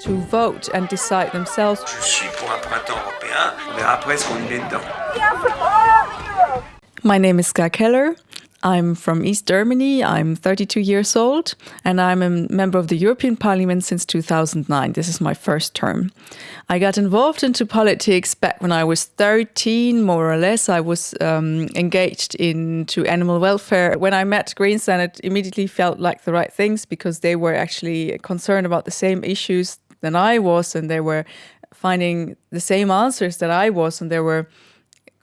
to vote and decide themselves. Je suis pour un printemps européen. On verra après ce qu'on y met dedans. My name is Ska Keller. I'm from East Germany. I'm 32 years old and I'm a member of the European Parliament since 2009. This is my first term. I got involved into politics back when I was 13, more or less. I was um, engaged into animal welfare. When I met Greens, then it immediately felt like the right things because they were actually concerned about the same issues than I was and they were finding the same answers that I was and they were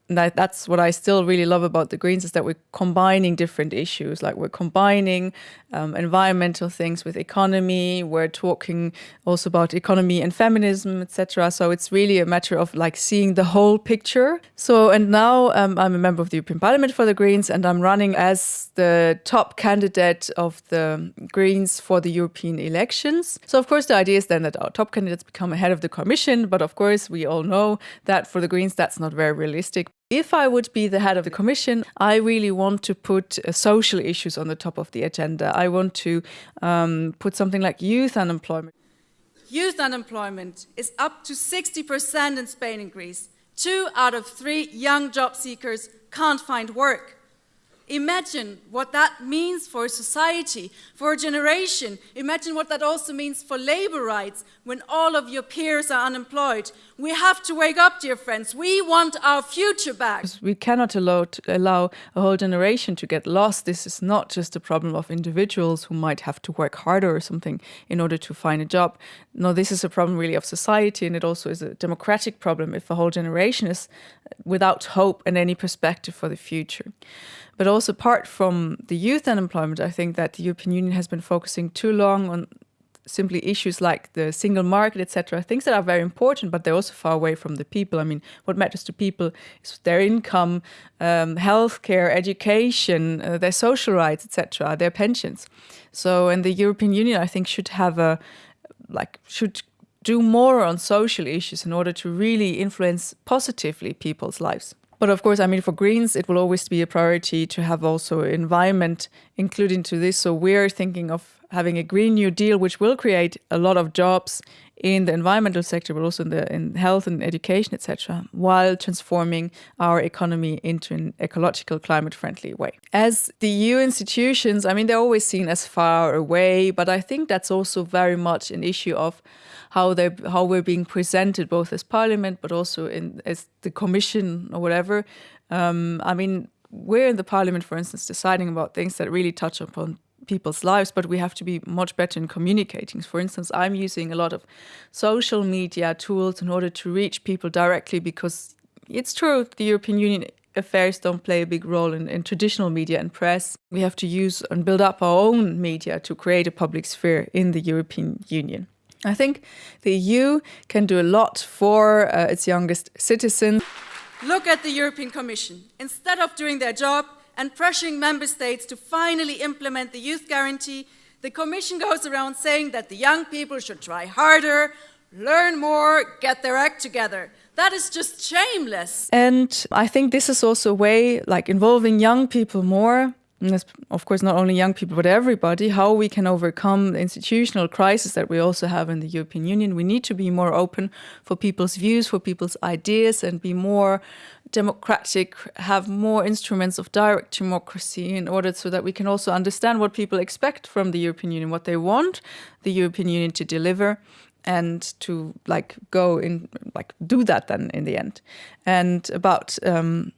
that, that's what I still really love about the Greens is that we're combining different issues. Like we're combining um, environmental things with economy. We're talking also about economy and feminism, etc. So it's really a matter of like seeing the whole picture. So and now um, I'm a member of the European Parliament for the Greens, and I'm running as the top candidate of the Greens for the European elections. So of course the idea is then that our top candidates become ahead of the Commission, but of course we all know that for the Greens that's not very realistic. If I would be the head of the Commission, I really want to put uh, social issues on the top of the agenda. I want to um, put something like youth unemployment. Youth unemployment is up to 60% in Spain and Greece. Two out of three young job seekers can't find work. Imagine what that means for society, for a generation. Imagine what that also means for labor rights when all of your peers are unemployed. We have to wake up, dear friends. We want our future back. We cannot allow, allow a whole generation to get lost. This is not just a problem of individuals who might have to work harder or something in order to find a job. No, this is a problem really of society and it also is a democratic problem if a whole generation is without hope and any perspective for the future. But also apart from the youth unemployment, I think that the European Union has been focusing too long on simply issues like the single market, etc., things that are very important, but they're also far away from the people. I mean, what matters to people is their income, um, healthcare, education, uh, their social rights, etc., their pensions. So, and the European Union, I think, should have a, like, should do more on social issues in order to really influence positively people's lives. But of course, I mean, for Greens, it will always be a priority to have also environment included into this. So we're thinking of having a Green New Deal, which will create a lot of jobs in the environmental sector, but also in the in health and education, etc., while transforming our economy into an ecological, climate-friendly way. As the EU institutions, I mean, they're always seen as far away, but I think that's also very much an issue of how they how we're being presented both as parliament but also in as the commission or whatever um, i mean we're in the parliament for instance deciding about things that really touch upon people's lives but we have to be much better in communicating for instance i'm using a lot of social media tools in order to reach people directly because it's true the european union affairs don't play a big role in, in, traditional media and press. We have to use and build up our own media to create a public sphere in the European Union. I think the EU can do a lot for uh, its youngest citizens. Look at the European Commission. Instead of doing their job and pressuring member states to finally implement the youth guarantee, the Commission goes around saying that the young people should try harder, learn more, get their act together. That is just shameless. And I think this is also a way, like involving young people more, of course not only young people but everybody how we can overcome the institutional crisis that we also have in the European Union. We need to be more open for people's views for people's ideas and be more democratic have more instruments of direct democracy in order so that we can also understand what people expect from the European Union what they want the European Union to deliver and to like go in like do that then in the end. And about um,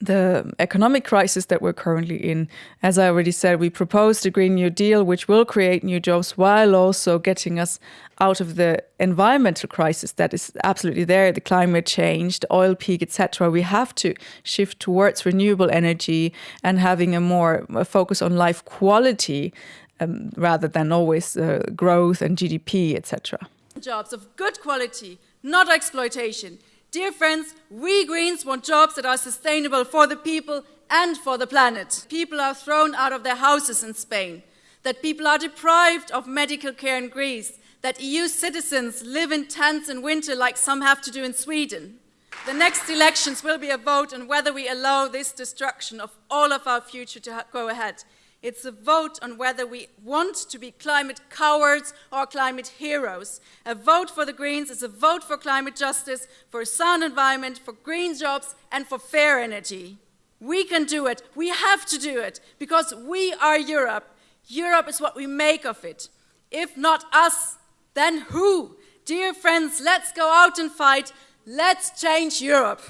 the economic crisis that we're currently in. As I already said, we proposed a Green New Deal, which will create new jobs while also getting us out of the environmental crisis that is absolutely there, the climate change, the oil peak, etc. We have to shift towards renewable energy and having a more a focus on life quality um, rather than always uh, growth and GDP, etc. Jobs of good quality, not exploitation. Dear friends, we Greens want jobs that are sustainable for the people and for the planet. People are thrown out of their houses in Spain, that people are deprived of medical care in Greece, that EU citizens live in tents in winter like some have to do in Sweden. The next elections will be a vote on whether we allow this destruction of all of our future to go ahead. It's a vote on whether we want to be climate cowards or climate heroes. A vote for the Greens is a vote for climate justice, for a sound environment, for green jobs, and for fair energy. We can do it. We have to do it because we are Europe. Europe is what we make of it. If not us, then who? Dear friends, let's go out and fight. Let's change Europe.